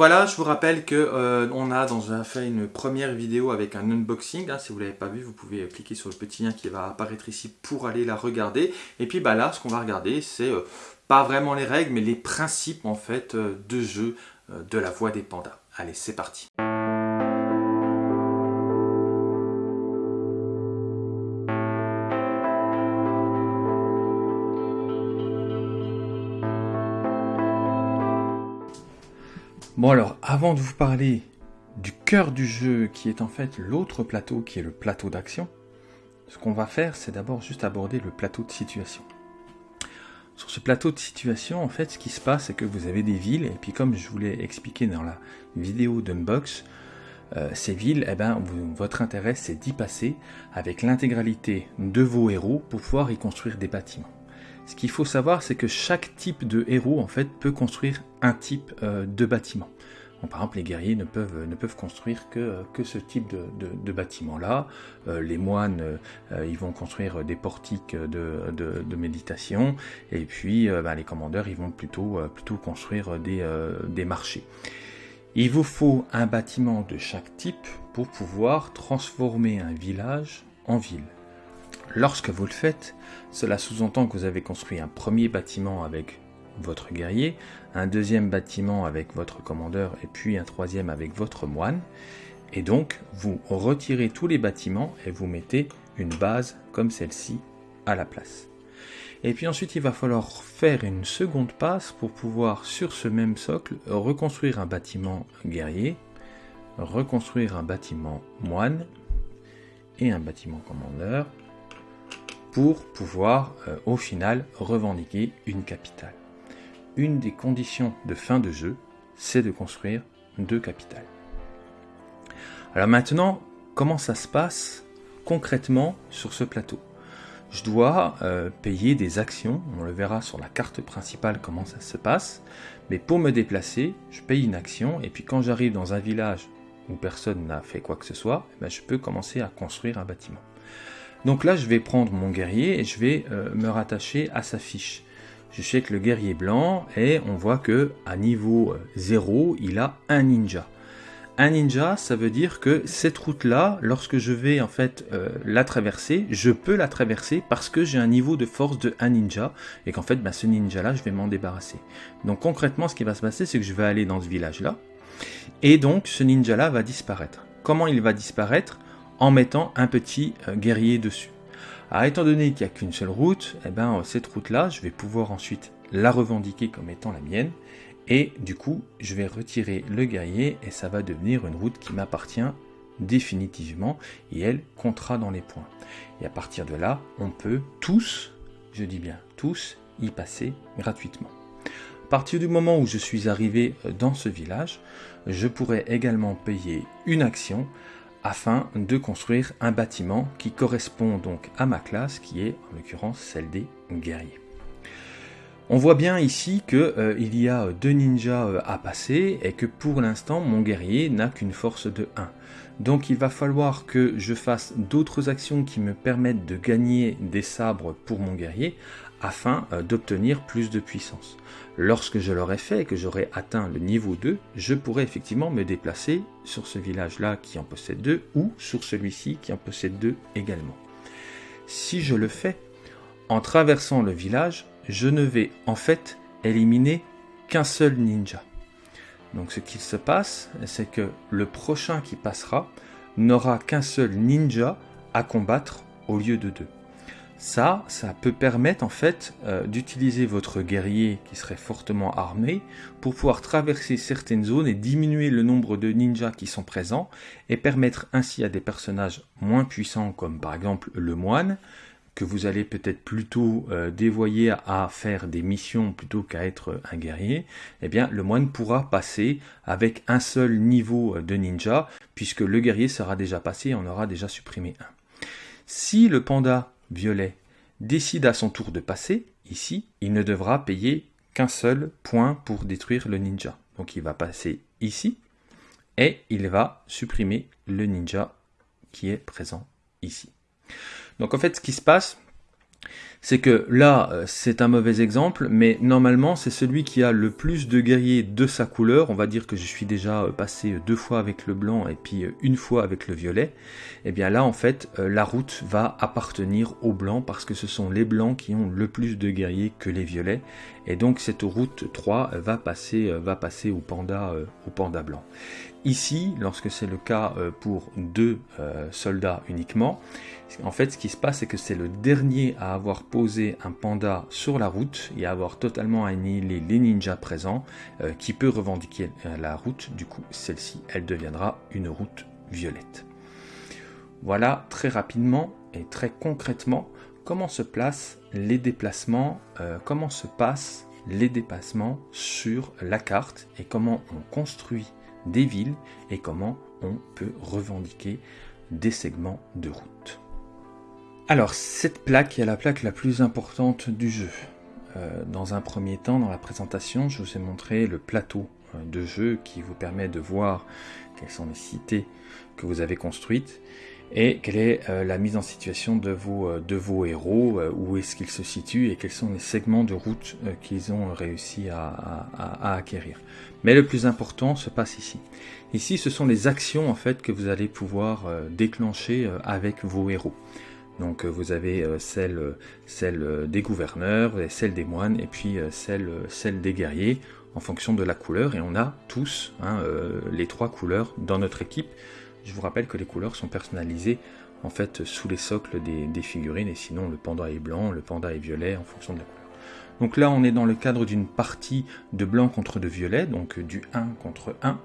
Voilà, je vous rappelle que euh, on a dans un, fait une première vidéo avec un unboxing. Hein. si vous ne l'avez pas vu, vous pouvez cliquer sur le petit lien qui va apparaître ici pour aller la regarder. Et puis bah, là, ce qu'on va regarder, c'est euh, pas vraiment les règles, mais les principes en fait euh, de jeu de la voix des pandas. Allez, c'est parti. Bon alors, avant de vous parler du cœur du jeu, qui est en fait l'autre plateau, qui est le plateau d'action, ce qu'on va faire, c'est d'abord juste aborder le plateau de situation. Sur ce plateau de situation, en fait, ce qui se passe, c'est que vous avez des villes, et puis comme je vous l'ai expliqué dans la vidéo d'unbox, euh, ces villes, eh ben, votre intérêt, c'est d'y passer avec l'intégralité de vos héros pour pouvoir y construire des bâtiments. Ce qu'il faut savoir, c'est que chaque type de héros en fait peut construire un type euh, de bâtiment. par exemple, les guerriers ne peuvent, construire que, ce type de, bâtiment-là. Euh, les moines, euh, vont construire des portiques de, méditation. Et puis, ben, les commandeurs, ils vont plutôt, construire des marchés. Il vous faut un bâtiment de chaque type pour pouvoir transformer un village en ville. Lorsque vous le faites, cela sous-entend que vous avez construit un premier bâtiment avec votre guerrier, un deuxième bâtiment avec votre commandeur et puis un troisième avec votre moine. Et donc, vous retirez tous les bâtiments et vous mettez une base comme celle-ci à la place. Et puis ensuite, il va falloir faire une seconde passe pour pouvoir, sur ce même socle, reconstruire un bâtiment guerrier, reconstruire un bâtiment moine et un bâtiment commandeur, pour pouvoir euh, au final revendiquer une capitale. Une des conditions de fin de jeu, c'est de construire deux capitales. Alors maintenant, comment ça se passe concrètement sur ce plateau? Je dois euh, payer des actions, on le verra sur la carte principale comment ça se passe, mais pour me déplacer, je paye une action, et puis quand j'arrive dans un village où personne n'a fait quoi que ce soit, eh ben, je peux commencer à construire un bâtiment. Donc là, je vais prendre mon guerrier et je vais euh, me rattacher à sa fiche. Je check le guerrier blanc et on voit que à niveau 0, euh, il a un ninja. Un ninja, ça veut dire que cette route-là, lorsque je vais en fait euh, la traverser, je peux la traverser parce que j'ai un niveau de force de un ninja et qu'en fait, ben, ce ninja-là, je vais m'en débarrasser. Donc concrètement, ce qui va se passer, c'est que je vais aller dans ce village-là et donc ce ninja-là va disparaître. Comment il va disparaître? En mettant un petit euh, guerrier dessus. Étant donné qu'il n'y a qu'une seule route, eh ben, euh, cette route-là, je vais pouvoir ensuite la revendiquer comme étant la mienne. Et du coup, je vais retirer le guerrier et ça va devenir une route qui m'appartient définitivement et elle comptera dans les points. Et à partir de là, on peut tous, je dis bien tous, y passer gratuitement. À partir du moment où je suis arrivé euh, dans ce village, je pourrais également payer une action afin de construire un bâtiment qui correspond donc à ma classe qui est en l'occurrence celle des guerriers. On voit bien ici qu'il euh, y a deux ninjas euh, à passer et que pour l'instant mon guerrier n'a qu'une force de 1. Donc il va falloir que je fasse d'autres actions qui me permettent de gagner des sabres pour mon guerrier afin euh, d'obtenir plus de puissance. Lorsque je l'aurai fait et que j'aurai atteint le niveau 2, je pourrai effectivement me déplacer sur ce village-là qui en possède deux ou sur celui-ci qui en possède deux également. Si je le fais, en traversant le village, je ne vais en fait éliminer qu'un seul ninja. Donc ce qu'il se passe, c'est que le prochain qui passera n'aura qu'un seul ninja à combattre au lieu de deux. Ça, ça peut permettre en fait euh, d'utiliser votre guerrier qui serait fortement armé pour pouvoir traverser certaines zones et diminuer le nombre de ninjas qui sont présents et permettre ainsi à des personnages moins puissants comme par exemple le moine que vous allez peut-être plutôt euh, dévoyer à, faire des missions plutôt qu'à être un guerrier, eh bien le moine pourra passer avec un seul niveau de ninja puisque le guerrier sera déjà passé et en aura déjà supprimé un. Si le panda violet décide à son tour de passer, ici, il ne devra payer qu'un seul point pour détruire le ninja. Donc il va passer ici et il va supprimer le ninja qui est présent ici. Donc en fait ce qui se passe, c'est que là, euh, c'est un mauvais exemple, mais normalement, c'est celui qui a le plus de guerriers de sa couleur. On va dire que je suis déjà euh, passé deux fois avec le blanc et puis euh, une fois avec le violet. Et eh bien là, en fait, la route va appartenir aux blancs parce que ce sont les blancs qui ont le plus de guerriers que les violets. Et donc, cette route 3 va passer, va passer au panda, au panda blanc. Ici, lorsque c'est le cas pour deux soldats uniquement, en fait, ce qui se passe, c'est que c'est le dernier à avoir posé un panda sur la route et à avoir totalement annihilé les ninjas présents euh, qui peut revendiquer euh, la route. Du coup, celle-ci, elle deviendra une route violette. Voilà très rapidement et très concrètement comment se placent les déplacements, euh, comment se passent les déplacements sur la carte et comment on construit des villes et comment on peut revendiquer des segments de route. Alors, cette plaque est la plaque la plus importante du jeu. Euh, dans un premier temps, dans la présentation, je vous ai montré le plateau euh, de jeu qui vous permet de voir quelles sont les cités que vous avez construites et quelle est euh, la mise en situation de vos, de vos héros, où est-ce qu'ils se situent et quels sont les segments de route qu'ils ont réussi à, à, acquérir. Mais le plus important se passe ici. Ici, ce sont les actions en fait que vous allez pouvoir déclencher avec vos héros. Donc euh, vous avez euh, celle, euh, celle des gouverneurs, celle des moines, et puis celle, celle des guerriers, en fonction de la couleur. Et on a tous hein, les trois couleurs dans notre équipe. Je vous rappelle que les couleurs sont personnalisées en fait sous les socles des, figurines, et sinon le panda est blanc, le panda est violet en fonction de la couleur. Donc là on est dans le cadre d'une partie de blanc contre de violet, donc du 1 contre 1.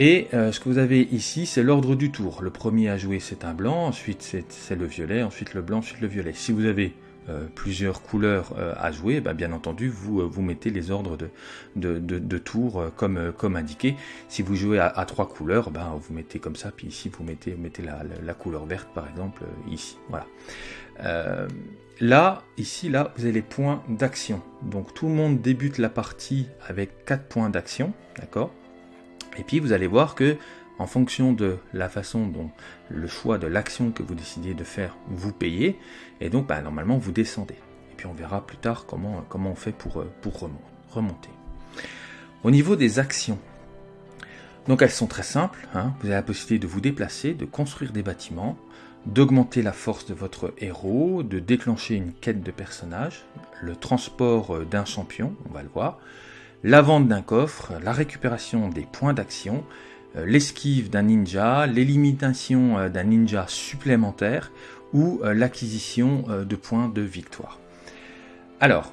Et euh, ce que vous avez ici, c'est l'ordre du tour. Le premier à jouer, c'est un blanc, ensuite c'est le violet, ensuite le blanc, ensuite le violet. Si vous avez euh, plusieurs couleurs euh, à jouer, bah, bien entendu, vous, vous mettez les ordres de, de, de, tours comme, comme indiqué. Si vous jouez à, trois couleurs, bah, vous mettez comme ça, puis ici vous mettez, mettez la, la, couleur verte par exemple, ici. Voilà. là, ici, là, vous avez les points d'action. Donc tout le monde débute la partie avec quatre points d'action, d'accord? Et puis vous allez voir que en fonction de la façon dont le choix de l'action que vous décidez de faire vous payez, et donc bah, normalement vous descendez. Et puis on verra plus tard comment, comment on fait pour, euh, remonter. Au niveau des actions, donc elles sont très simples, hein. vous avez la possibilité de vous déplacer, de construire des bâtiments, d'augmenter la force de votre héros, de déclencher une quête de personnage, le transport euh, d'un champion, on va le voir, la vente d'un coffre, la récupération des points d'action, l'esquive d'un ninja, l'élimination euh, d'un ninja supplémentaire ou euh, l'acquisition de points de victoire. Alors,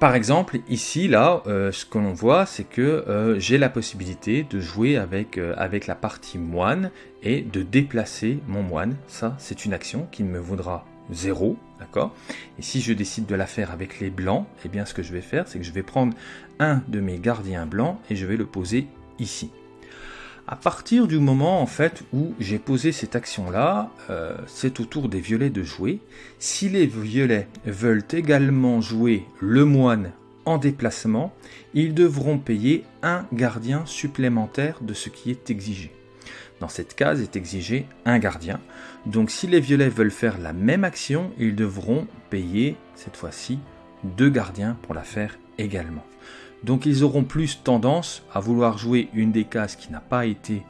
par exemple, ici, là, ce que l'on voit, c'est que j'ai la possibilité de jouer avec, avec la partie moine et de déplacer mon moine. Ça, c'est une action qui me vaudra 0, d'accord? Et si je décide de la faire avec les blancs, eh bien ce que je vais faire, c'est que je vais prendre un de mes gardiens blancs et je vais le poser ici. À partir du moment en fait où j'ai posé cette action-là, euh, c'est au tour des violets de jouer. Si les violets veulent également jouer le moine en déplacement, ils devront payer un gardien supplémentaire de ce qui est exigé. Dans cette case est exigé un gardien. Donc si les violets veulent faire la même action, ils devront payer cette fois-ci deux gardiens pour la faire également. Donc ils auront plus tendance à vouloir jouer une des cases qui n'a pas été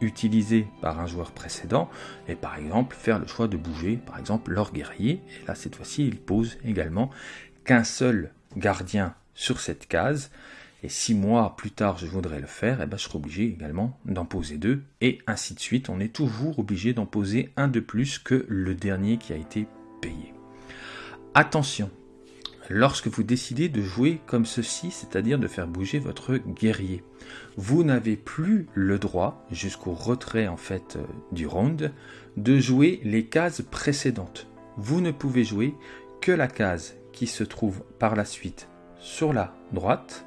utilisée par un joueur précédent et par exemple faire le choix de bouger par exemple leur guerrier. Et là cette fois-ci ils posent également qu'un seul gardien sur cette case et six mois plus tard je voudrais le faire, et eh ben, je serai obligé également d'en poser deux, et ainsi de suite. On est toujours obligé d'en poser un de plus que le dernier qui a été payé. Attention, lorsque vous décidez de jouer comme ceci, c'est-à-dire de faire bouger votre guerrier, vous n'avez plus le droit, jusqu'au retrait en fait euh, du round, de jouer les cases précédentes. Vous ne pouvez jouer que la case qui se trouve par la suite sur la droite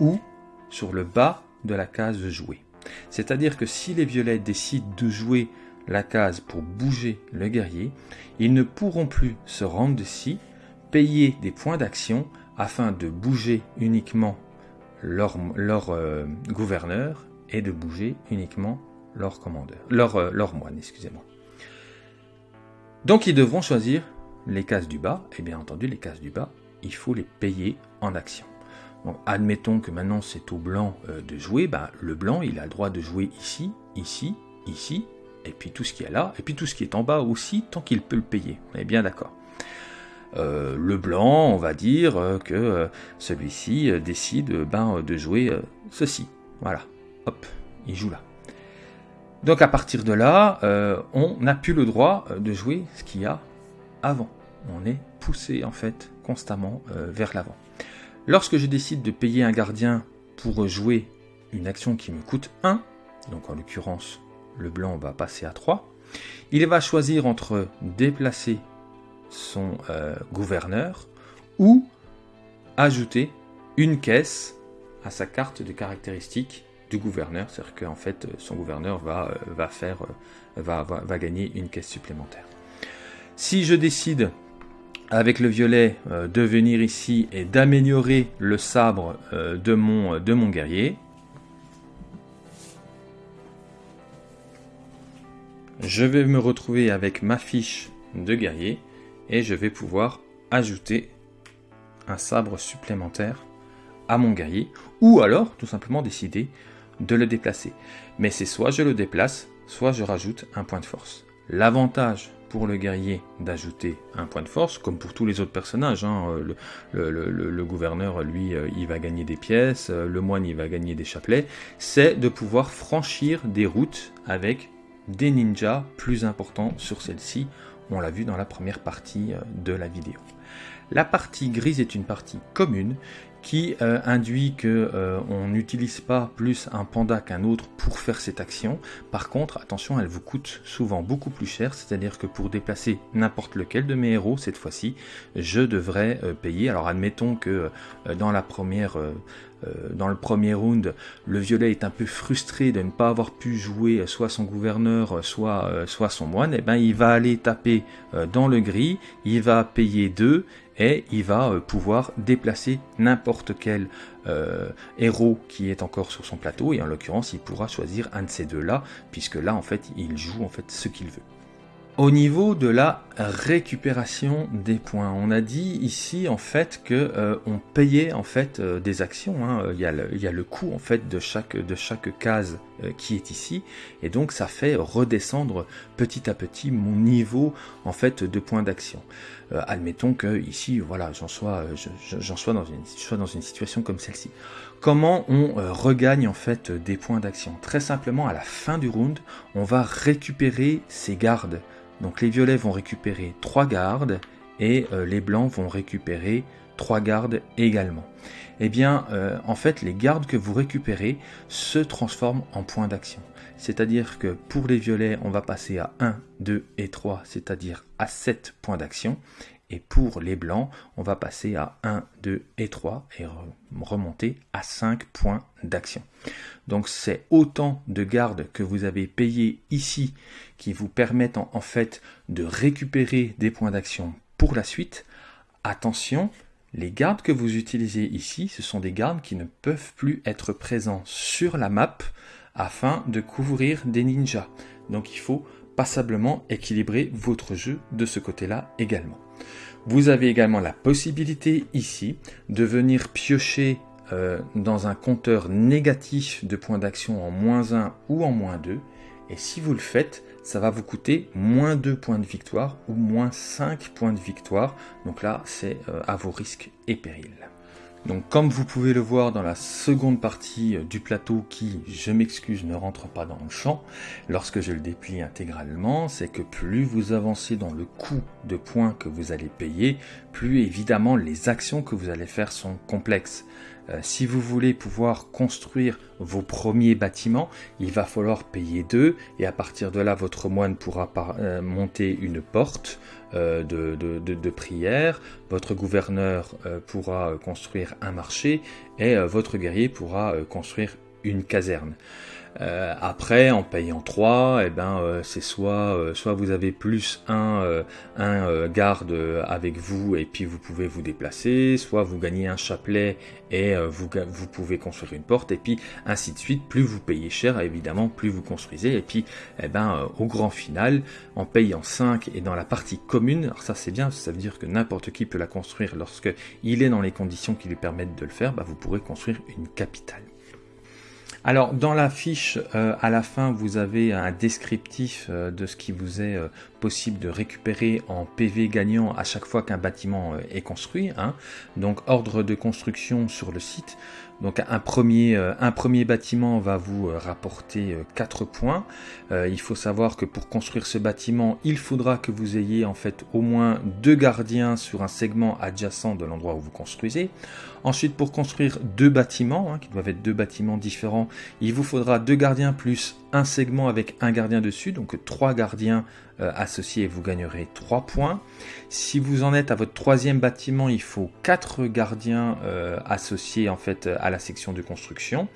ou sur le bas de la case jouer. C'est-à-dire que si les violets décident de jouer la case pour bouger le guerrier, ils ne pourront plus se rendre ici, payer des points d'action afin de bouger uniquement leur, leur euh, gouverneur et de bouger uniquement leur commandeur, leur, euh, leur moine, excusez-moi. Donc ils devront choisir les cases du bas, et bien entendu les cases du bas, il faut les payer en action. Donc, admettons que maintenant c'est au blanc euh, de jouer, ben, le blanc il a le droit de jouer ici, ici, ici, et puis tout ce qui est là, et puis tout ce qui est en bas aussi, tant qu'il peut le payer. On est bien d'accord. Euh, le blanc, on va dire euh, que celui-ci décide ben, de jouer ceci. Voilà, hop, il joue là. Donc à partir de là, on n'a plus le droit de jouer ce qu'il y a avant. On est poussé en fait constamment vers l'avant. Lorsque je décide de payer un gardien pour jouer une action qui me coûte 1, donc en l'occurrence le blanc va passer à 3, il va choisir entre déplacer son euh, gouverneur ou ajouter une caisse à sa carte de caractéristiques du gouverneur, c'est-à-dire qu'en fait son gouverneur va, euh, va, faire, euh, va, va gagner une caisse supplémentaire. Si je décide avec le violet de venir ici et d'améliorer le sabre de, mon, de mon guerrier. Je vais me retrouver avec ma fiche de guerrier et je vais pouvoir ajouter un sabre supplémentaire à mon guerrier ou alors tout simplement décider de le déplacer. Mais c'est soit je le déplace, soit je rajoute un point de force. L'avantage pour le guerrier d'ajouter un point de force, comme pour tous les autres personnages. Hein. Le, gouverneur, lui, euh, il va gagner des pièces, euh, le moine, il va gagner des chapelets. C'est de pouvoir franchir des routes avec des ninjas plus importants sur celle-ci. On l'a vu dans la première partie euh, de la vidéo. La partie grise est une partie commune qui euh, induit que euh, on n'utilise pas plus un panda qu'un autre pour faire cette action. Par contre, attention, elle vous coûte souvent beaucoup plus cher, c'est-à-dire que pour déplacer n'importe lequel de mes héros, cette fois-ci, je devrais payer. Alors admettons que dans la première dans le premier round, le violet est un peu frustré de ne pas avoir pu jouer soit son gouverneur, soit, soit son moine, et eh ben il va aller taper dans le gris, il va payer 2 et il va euh, pouvoir déplacer n'importe quel euh, héros qui est encore sur son plateau et en l'occurrence il pourra choisir un de ces deux là puisque là en fait il joue en fait ce qu'il veut. Au niveau de la récupération des points, on a dit ici en fait que euh, on payait en fait euh, des actions. Hein. Il, y a le, coût en fait de chaque de chaque case euh, qui est ici, et donc ça fait redescendre petit à petit mon niveau en fait de points d'action. admettons que ici, voilà, j'en sois, j'en sois dans une, sois dans une situation comme celle-ci. Comment on regagne en fait des points d'action? Très simplement, à la fin du round, on va récupérer ses gardes donc les violets vont récupérer 3 gardes et euh, les blancs vont récupérer 3 gardes également. Eh bien, euh, en fait, les gardes que vous récupérez se transforment en points d'action. C'est-à-dire que pour les violets, on va passer à 1, 2 et 3, c'est-à-dire à 7 points d'action. Et pour les blancs, on va passer à 1, 2 et 3 et remonter à 5 points d'action. Donc c'est autant de gardes que vous avez payés ici qui vous permettent en, fait de récupérer des points d'action pour la suite. Attention, les gardes que vous utilisez ici, ce sont des gardes qui ne peuvent plus être présents sur la map afin de couvrir des ninjas. Donc il faut passablement équilibrer votre jeu de ce côté-là également. Vous avez également la possibilité ici de venir piocher euh, dans un compteur négatif de points d'action en moins 1 ou en moins 2. Et si vous le faites, ça va vous coûter moins 2 points de victoire ou moins 5 points de victoire. Donc là, c'est euh, à vos risques et périls. Donc comme vous pouvez le voir dans la seconde partie euh, du plateau qui, je m'excuse, ne rentre pas dans le champ, lorsque je le déplie intégralement, c'est que plus vous avancez dans le coût de points que vous allez payer, plus évidemment les actions que vous allez faire sont complexes. Euh, si vous voulez pouvoir construire vos premiers bâtiments, il va falloir payer deux et à partir de là, votre moine pourra euh, monter une porte euh, de, prière, votre gouverneur pourra construire un marché et votre guerrier pourra construire une caserne. Euh, après, en payant 3, eh ben, euh, c'est soit, euh, soit vous avez plus un, un garde avec vous et puis vous pouvez vous déplacer, soit vous gagnez un chapelet et vous, vous pouvez construire une porte, et puis ainsi de suite. Plus vous payez cher, évidemment, plus vous construisez. Et puis, eh ben, au grand final, en payant 5 et dans la partie commune, alors ça c'est bien, ça veut dire que n'importe qui peut la construire lorsque il est dans les conditions qui lui permettent de le faire, bah, vous pourrez construire une capitale. Alors dans la fiche, euh, à la fin, vous avez un descriptif euh, de ce qui vous est euh, possible de récupérer en PV gagnant à chaque fois qu'un bâtiment est construit. Hein. Donc ordre de construction sur le site. Donc un premier, un premier bâtiment va vous rapporter 4 points. il faut savoir que pour construire ce bâtiment, il faudra que vous ayez en fait au moins deux gardiens sur un segment adjacent de l'endroit où vous construisez. Ensuite, pour construire deux bâtiments, hein, qui doivent être deux bâtiments différents, il vous faudra deux gardiens plus segment avec un gardien dessus, donc trois gardiens euh, associés vous gagnerez trois points. Si vous en êtes à votre troisième bâtiment, il faut quatre gardiens euh, associés en fait à la section de construction.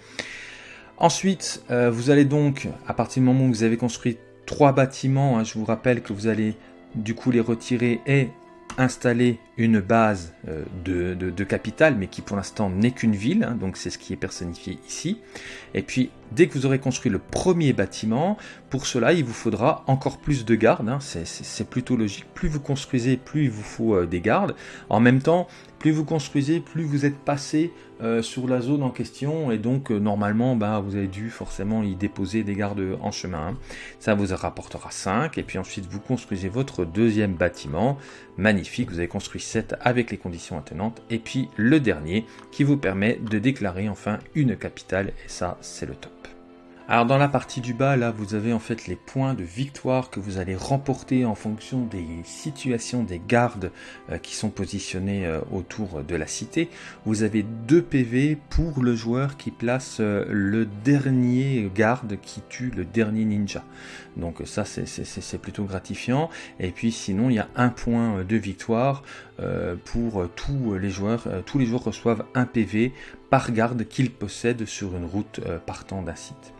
Ensuite, euh, vous allez donc, à partir du moment où vous avez construit trois bâtiments, hein, je vous rappelle que vous allez du coup les retirer et installer une base euh, de, de, capital, mais qui pour l'instant n'est qu'une ville, hein, donc c'est ce qui est personnifié ici. Et puis, dès que vous aurez construit le premier bâtiment, pour cela, il vous faudra encore plus de gardes, hein. c'est plutôt logique. Plus vous construisez, plus il vous faut euh, des gardes. En même temps, plus vous construisez, plus vous êtes passé euh, sur la zone en question, et donc normalement, bah, vous avez dû forcément y déposer des gardes en chemin. Hein. Ça vous rapportera 5, et puis ensuite vous construisez votre deuxième bâtiment. Magnifique, vous avez construit avec les conditions attenantes. Et puis le dernier qui vous permet de déclarer enfin une capitale. Et ça, c'est le top. Alors dans la partie du bas, là, vous avez en fait les points de victoire que vous allez remporter en fonction des situations des gardes euh, qui sont positionnés euh, autour de la cité. Vous avez 2 PV pour le joueur qui place euh, le dernier garde qui tue le dernier ninja. Donc ça, c'est plutôt gratifiant. Et puis sinon, il y a un point de victoire pour tous les joueurs. tous les joueurs reçoivent un PV par garde qu'ils possèdent sur une route partant d'un site.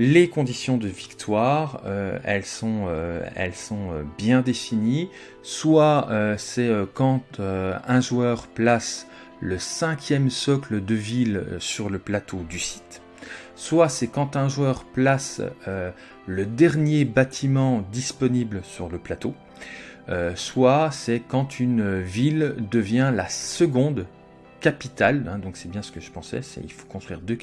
Les conditions de victoire, euh, elles sont, euh, euh, bien définies. Soit c'est quand un joueur place le cinquième socle de ville sur le plateau du site. Soit c'est quand un joueur place le dernier bâtiment disponible sur le plateau. Soit c'est quand une ville devient la seconde capitale, hein, donc c'est bien ce que je pensais, c'est il faut construire deux,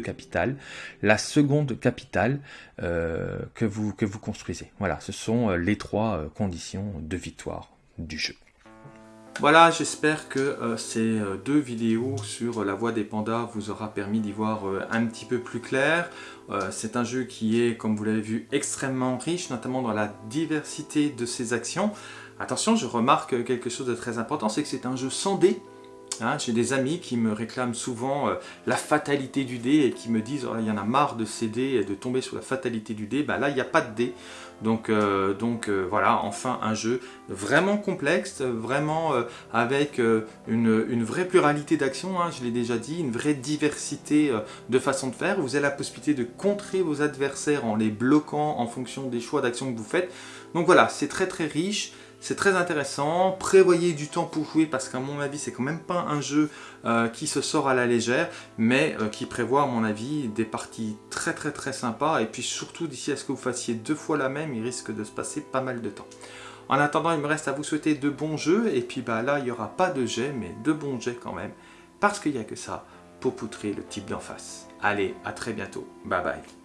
capitales. La seconde capitale euh, que, vous, que vous construisez. Voilà, ce sont euh, les trois euh, conditions de victoire du jeu. Voilà, j'espère que ces deux vidéos sur la voie des pandas vous aura permis d'y voir un petit peu plus clair. c'est un jeu qui est, comme vous l'avez vu, extrêmement riche, notamment dans la diversité de ses actions. Attention, je remarque quelque chose de très important, c'est que c'est un jeu sans dés, Hein, j'ai des amis qui me réclament souvent euh, la fatalité du dé et qui me disent oh, il y en a marre de céder et de tomber sur la fatalité du dé. Bah, là, il n'y a pas de dé. Donc, euh, euh, voilà, enfin un jeu vraiment complexe, vraiment avec une, vraie pluralité d'actions, hein, je l'ai déjà dit, une vraie diversité de façons de faire. Vous avez la possibilité de contrer vos adversaires en les bloquant en fonction des choix d'actions que vous faites. Donc voilà, c'est très très riche. C'est très intéressant, prévoyez du temps pour jouer parce qu'à mon avis c'est quand même pas un jeu euh, qui se sort à la légère mais euh, qui prévoit à mon avis des parties très très très sympas. Et puis surtout d'ici à ce que vous fassiez deux fois la même il risque de se passer pas mal de temps. En attendant il me reste à vous souhaiter de bons jeux. Et puis bah là il n'y aura pas de jet mais de bons jets quand même. Parce qu'il n'y a que ça pour poutrer le type d'en face. Allez à très bientôt, bye bye